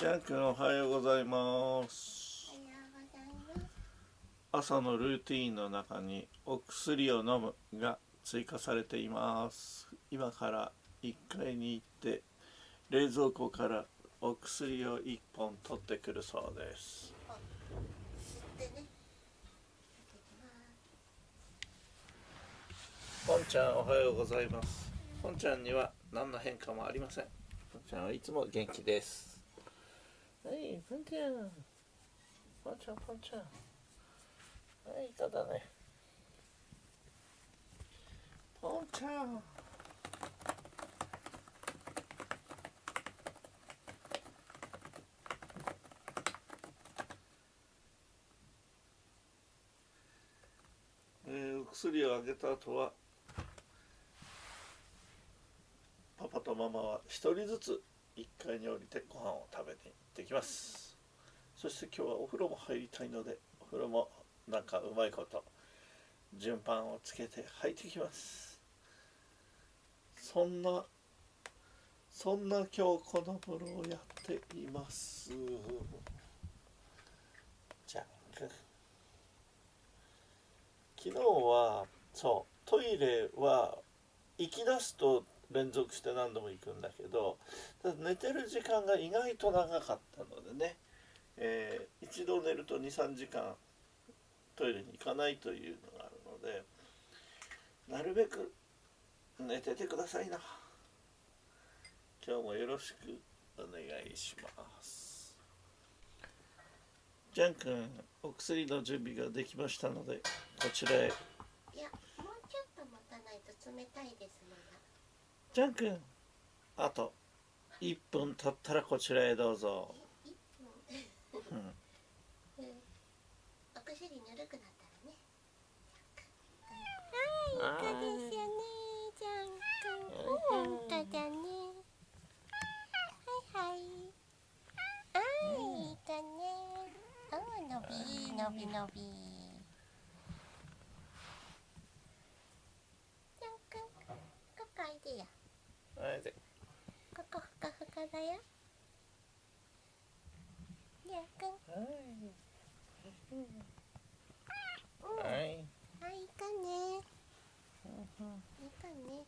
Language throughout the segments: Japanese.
ジャン君おはようございます。朝のルーティーンの中にお薬を飲むが追加されています。今から1階に行って冷蔵庫からお薬を1本取ってくるそうです。ポンちゃんおはようございます。ポンちゃんには何の変化もありません。ポンちゃんはいつも元気です。はい、ポンちゃん。ポンちゃん、ポンちゃん。はい、ただね。ポンちゃん。えー、お薬をあげた後はパパとママは一人ずつ1階に降りてご飯を食べに行ってきます。そして今日はお風呂も入りたいのでお風呂もなんかうまいこと順番をつけて入ってきます。そんなそんな今日この風呂をやっています。じゃ昨日はそうトイレは行き出すと連続して何度も行くんだけど寝てる時間が意外と長かったのでね、えー、一度寝ると23時間トイレに行かないというのがあるのでなるべく寝ててくださいな。今日もよろしくお願いします。ジャン君お薬の準備ができましたのでこちらへ。いやもうちょっと待たないと冷たいですまだジャン君。あと。1分経ったらこちらへどうぞ、うん、お薬ぬるくなったらねはいいかですよね。ジャン君。本当だね。はいはいあいいかね。あのびのびのびジャン君ここいでよはいここふかふかだよりゃくんはい。はいいかね。いいかね。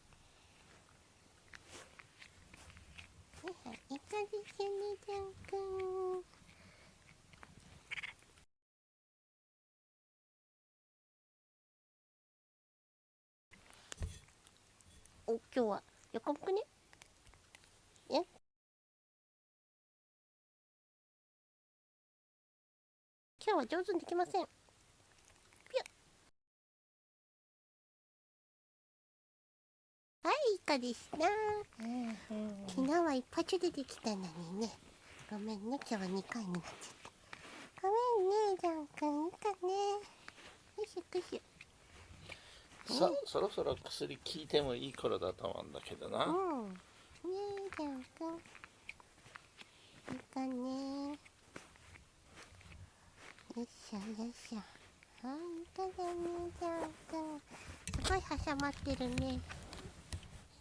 いはいいかんくん。お今日は横向くね。今日は上手にできませんはいいかですな、昨日は一発でできたのにねごめんね今日は2回になっちゃったごめんねジャン君いいかねよしよしさそろそろ薬効いてもいい頃だと思うんだけどな。うん。ねえ、じゃんくん。いいかね。よいしょよいしょ。ほんとだね、じゃんくん。すごい挟まってるね。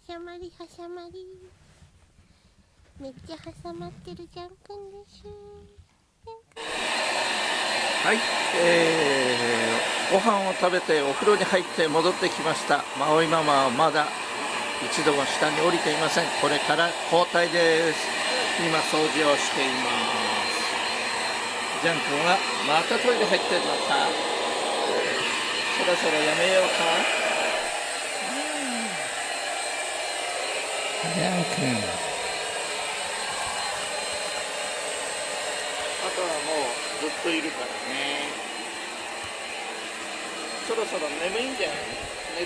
挟まり挟まり。めっちゃ挟まってるじゃんくんです。はい、えー、ご飯を食べてお風呂に入って戻ってきましたマオイママはまだ一度も下に降りていませんこれから交代です今掃除をしていますジャン君はまたトイレ入ってるのかそろそろやめようか、ジャン君。とはもうずっといるからね。そろそろ眠いんじゃない？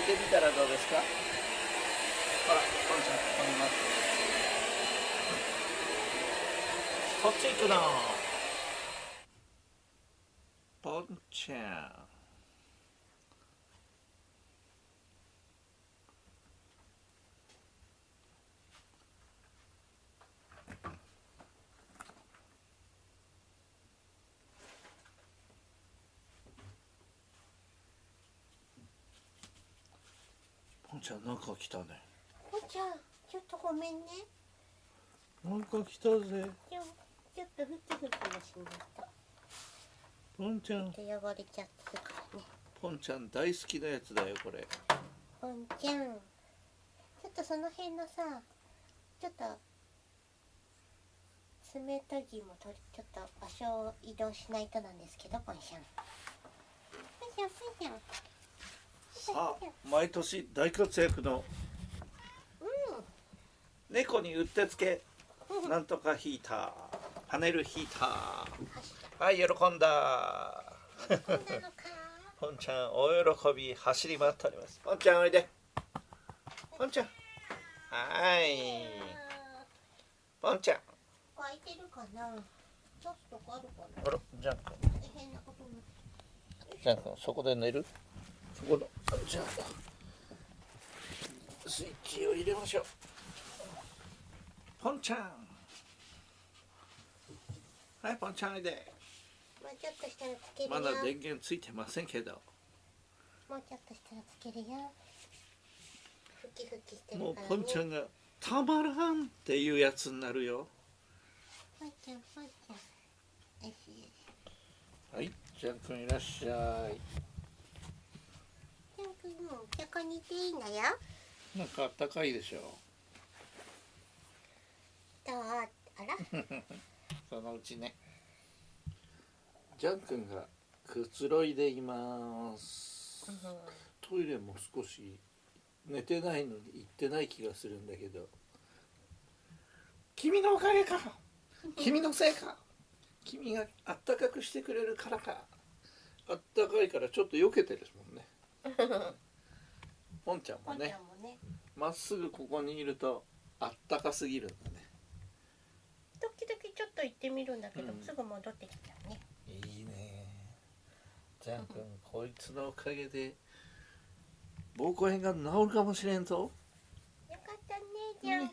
寝てみたらどうですか？ほらポンちゃんここに待ってこっち行くのポンちゃんんちゃんなんか来たね。おちゃんちょっとごめんね。なんか来たぜ。ちょちょっと拭き拭きもしないとポンちゃん。で汚れちゃってるからね。ポンちゃん大好きなやつだよこれ。ポンちゃん。ちょっとその辺のさちょっと爪研ぎもとりちょっと場所を移動しないとなんですけどポンちゃん。ポンちゃんポンちゃん。さあ毎年大活躍の猫にうってつけ。うん。なんとかヒーター。パネルヒーターはい喜んだ。ポンちゃんお喜び走り回っております。ポンちゃんおいで。ポンちゃん。はい。ポンちゃん。開いてるかな。ちょっとあるかな。あらジャン君。大変なことになってジャン君そこで寝る？そこのじゃあスイッチを入れましょう。ポンちゃん。はいポンちゃんおいでもうちょっとしたらつけるよ。まだ電源ついてませんけど。もうちょっとしたらつけるよ。ふきふきしてるもうからね。ポンちゃんがたまらんっていうやつになるよ。ポンちゃんポンちゃんよしよしはいジャン君いらっしゃい。ジャン君もうここにいていいんだよ。なんかあったかいでしょ？どう？あら？そのうちねジャン君がくつろいでいます。トイレも少し寝てないのに行ってない気がするんだけど。君のおかげか。君のせいか。君があったかくしてくれるからか。あったかいからちょっと避けてるもんね。ポンちゃんもね。ゃんもね。まっすぐここにいるとあったかすぎるんだね。時々ちょっと行ってみるんだけど、うん。すぐ戻ってきたジャン君こいつのおかげで膀胱炎が治るかもしれんぞ。よかったねジャン